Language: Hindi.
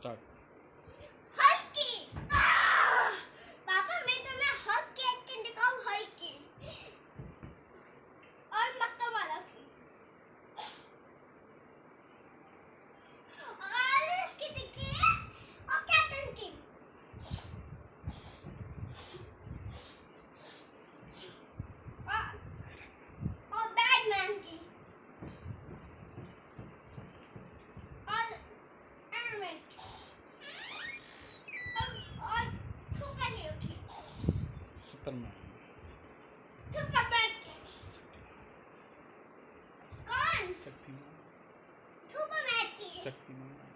start. सुपरमैन सुपरमैन की। कौन शक्तिमान शक्तिमान